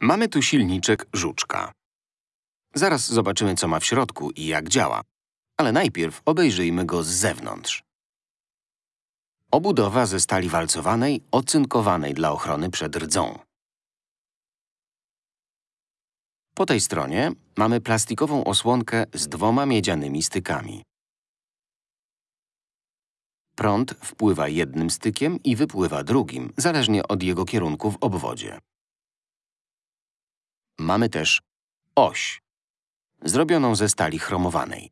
Mamy tu silniczek żuczka. Zaraz zobaczymy, co ma w środku i jak działa. Ale najpierw obejrzyjmy go z zewnątrz. Obudowa ze stali walcowanej, ocynkowanej dla ochrony przed rdzą. Po tej stronie mamy plastikową osłonkę z dwoma miedzianymi stykami. Prąd wpływa jednym stykiem i wypływa drugim, zależnie od jego kierunku w obwodzie. Mamy też oś, zrobioną ze stali chromowanej.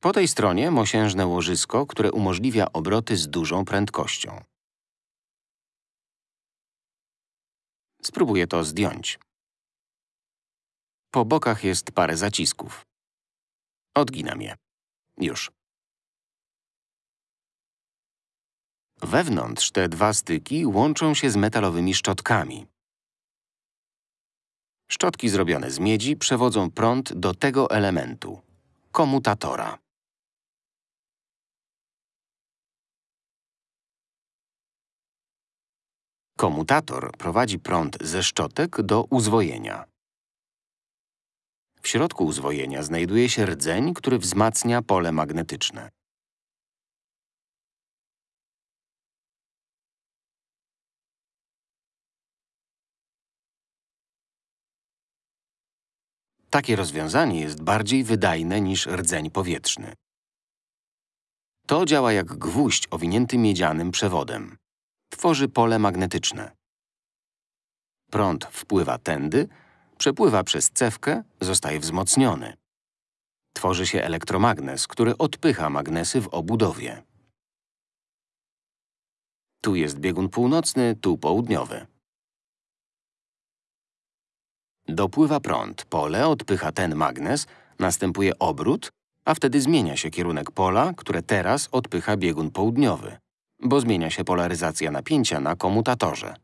Po tej stronie mosiężne łożysko, które umożliwia obroty z dużą prędkością. Spróbuję to zdjąć. Po bokach jest parę zacisków. Odginam je. Już. Wewnątrz te dwa styki łączą się z metalowymi szczotkami. Szczotki zrobione z miedzi przewodzą prąd do tego elementu – komutatora. Komutator prowadzi prąd ze szczotek do uzwojenia. W środku uzwojenia znajduje się rdzeń, który wzmacnia pole magnetyczne. Takie rozwiązanie jest bardziej wydajne niż rdzeń powietrzny. To działa jak gwóźdź owinięty miedzianym przewodem. Tworzy pole magnetyczne. Prąd wpływa tędy, przepływa przez cewkę, zostaje wzmocniony. Tworzy się elektromagnes, który odpycha magnesy w obudowie. Tu jest biegun północny, tu południowy. Dopływa prąd, pole odpycha ten magnes, następuje obrót, a wtedy zmienia się kierunek pola, które teraz odpycha biegun południowy, bo zmienia się polaryzacja napięcia na komutatorze.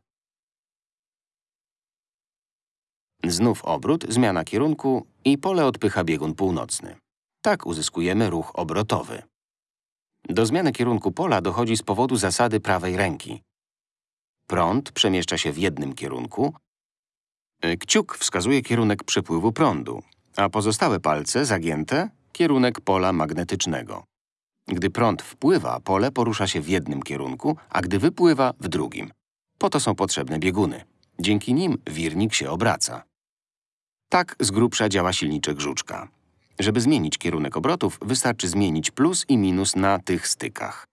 Znów obrót, zmiana kierunku i pole odpycha biegun północny. Tak uzyskujemy ruch obrotowy. Do zmiany kierunku pola dochodzi z powodu zasady prawej ręki. Prąd przemieszcza się w jednym kierunku, kciuk wskazuje kierunek przepływu prądu, a pozostałe palce, zagięte, kierunek pola magnetycznego. Gdy prąd wpływa, pole porusza się w jednym kierunku, a gdy wypływa – w drugim. Po to są potrzebne bieguny. Dzięki nim wirnik się obraca. Tak z grubsza działa silniczek żuczka. Żeby zmienić kierunek obrotów, wystarczy zmienić plus i minus na tych stykach.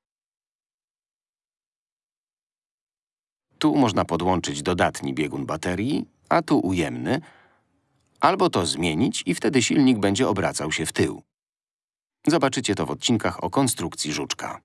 Tu można podłączyć dodatni biegun baterii a tu ujemny, albo to zmienić i wtedy silnik będzie obracał się w tył. Zobaczycie to w odcinkach o konstrukcji żuczka.